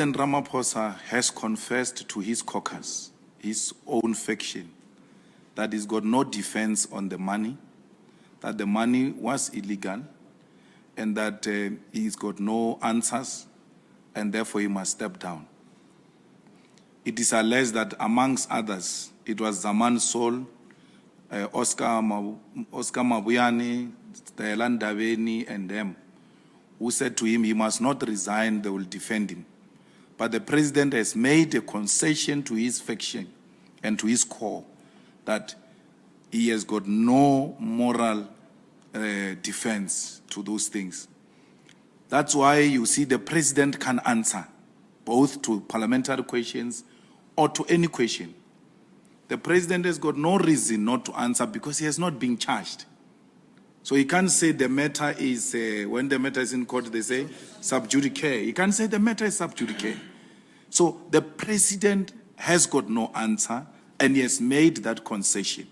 President Ramaphosa has confessed to his caucus, his own faction, that he's got no defense on the money, that the money was illegal, and that uh, he's got no answers, and therefore he must step down. It is alleged that amongst others, it was Zamani Saul, uh, Oscar, Ma Oscar Mabuyane, Stella Ndabeni, and them, who said to him he must not resign, they will defend him. But the president has made a concession to his faction and to his core that he has got no moral uh, defense to those things. That's why you see the president can answer both to parliamentary questions or to any question. The president has got no reason not to answer because he has not been charged. So he can't say the matter is, uh, when the matter is in court, they say sub judice. He can't say the matter is sub judice. So the president has got no answer and he has made that concession.